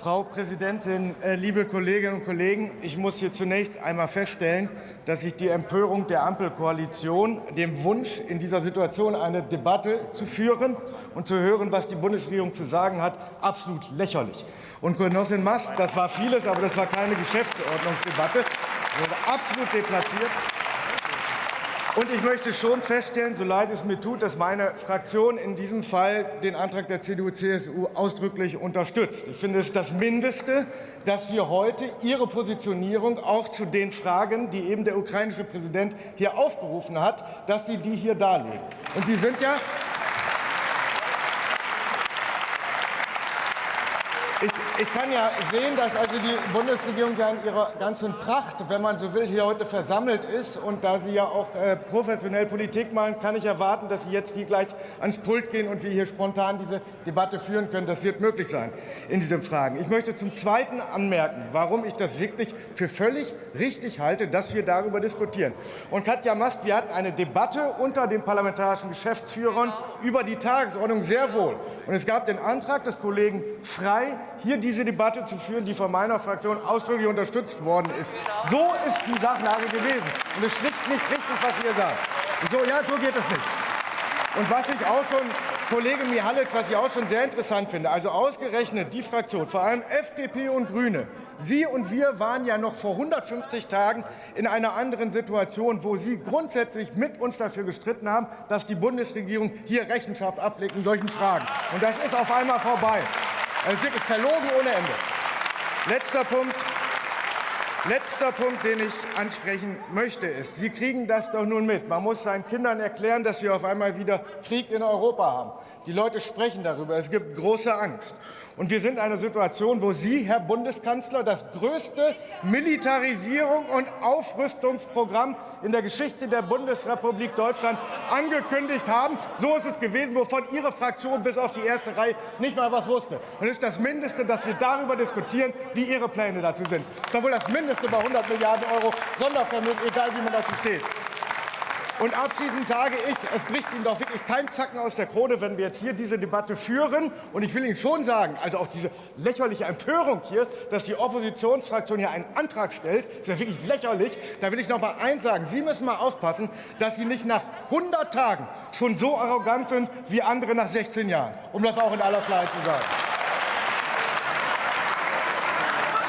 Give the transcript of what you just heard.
Frau Präsidentin, äh, liebe Kolleginnen und Kollegen! Ich muss hier zunächst einmal feststellen, dass ich die Empörung der Ampelkoalition, dem Wunsch, in dieser Situation eine Debatte zu führen und zu hören, was die Bundesregierung zu sagen hat, absolut lächerlich. Und Genossin Mast, das war vieles, aber das war keine Geschäftsordnungsdebatte, wurde absolut deplatziert. Und ich möchte schon feststellen, so leid es mir tut, dass meine Fraktion in diesem Fall den Antrag der CDU-CSU ausdrücklich unterstützt. Ich finde es das Mindeste, dass wir heute Ihre Positionierung auch zu den Fragen, die eben der ukrainische Präsident hier aufgerufen hat, dass Sie die hier darlegen. Und Sie sind ja Ich, ich, kann ja sehen, dass also die Bundesregierung ja in ihrer ganzen Pracht, wenn man so will, hier heute versammelt ist. Und da Sie ja auch äh, professionell Politik machen, kann ich erwarten, dass Sie jetzt hier gleich ans Pult gehen und wir hier spontan diese Debatte führen können. Das wird möglich sein in diesen Fragen. Ich möchte zum Zweiten anmerken, warum ich das wirklich für völlig richtig halte, dass wir darüber diskutieren. Und Katja Mast, wir hatten eine Debatte unter den parlamentarischen Geschäftsführern über die Tagesordnung sehr wohl. Und es gab den Antrag des Kollegen Frei, hier diese Debatte zu führen, die von meiner Fraktion ausdrücklich unterstützt worden ist. So ist die Sachlage gewesen. Und es schlicht nicht richtig, was ihr sagt. So, ja, so geht es nicht. Und was ich auch schon, Kollege Mihalic, was ich auch schon sehr interessant finde, also ausgerechnet die Fraktion, vor allem FDP und Grüne, Sie und wir waren ja noch vor 150 Tagen in einer anderen Situation, wo Sie grundsätzlich mit uns dafür gestritten haben, dass die Bundesregierung hier Rechenschaft ablegt in solchen Fragen. Und das ist auf einmal vorbei. Es ist wirklich verlogen ohne Ende. Letzter Punkt. Letzter Punkt, den ich ansprechen möchte, ist, Sie kriegen das doch nun mit. Man muss seinen Kindern erklären, dass wir auf einmal wieder Krieg in Europa haben. Die Leute sprechen darüber. Es gibt große Angst. Und wir sind in einer Situation, wo Sie, Herr Bundeskanzler, das größte Militarisierung und Aufrüstungsprogramm in der Geschichte der Bundesrepublik Deutschland angekündigt haben. So ist es gewesen, wovon Ihre Fraktion bis auf die erste Reihe nicht mal was wusste. Und es ist das Mindeste, dass wir darüber diskutieren, wie Ihre Pläne dazu sind. Das ist doch wohl das Mindeste bei 100 Milliarden Euro Sondervermögen, egal wie man dazu steht. Und abschließend sage ich, es bricht Ihnen doch wirklich kein Zacken aus der Krone, wenn wir jetzt hier diese Debatte führen. Und ich will Ihnen schon sagen, also auch diese lächerliche Empörung hier, dass die Oppositionsfraktion hier einen Antrag stellt, ist ja wirklich lächerlich. Da will ich noch mal eins sagen. Sie müssen mal aufpassen, dass Sie nicht nach 100 Tagen schon so arrogant sind wie andere nach 16 Jahren, um das auch in aller Klarheit zu sagen.